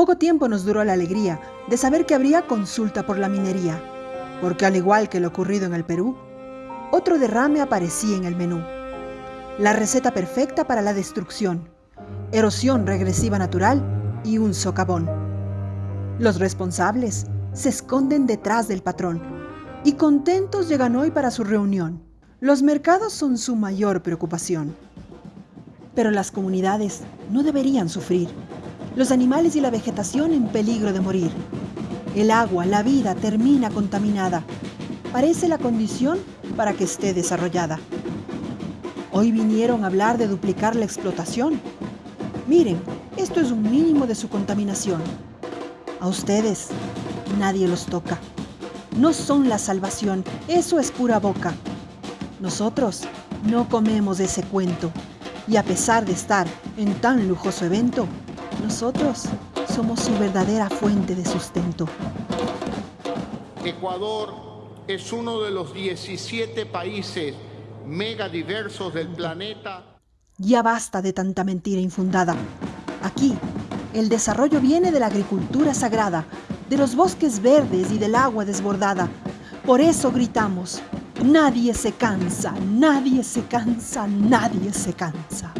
Poco tiempo nos duró la alegría de saber que habría consulta por la minería, porque al igual que lo ocurrido en el Perú, otro derrame aparecía en el menú. La receta perfecta para la destrucción, erosión regresiva natural y un socavón. Los responsables se esconden detrás del patrón y contentos llegan hoy para su reunión. Los mercados son su mayor preocupación. Pero las comunidades no deberían sufrir. Los animales y la vegetación en peligro de morir. El agua, la vida termina contaminada. Parece la condición para que esté desarrollada. Hoy vinieron a hablar de duplicar la explotación. Miren, esto es un mínimo de su contaminación. A ustedes nadie los toca. No son la salvación, eso es pura boca. Nosotros no comemos ese cuento. Y a pesar de estar en tan lujoso evento, nosotros somos su verdadera fuente de sustento. Ecuador es uno de los 17 países megadiversos del planeta. Ya basta de tanta mentira infundada. Aquí, el desarrollo viene de la agricultura sagrada, de los bosques verdes y del agua desbordada. Por eso gritamos, nadie se cansa, nadie se cansa, nadie se cansa.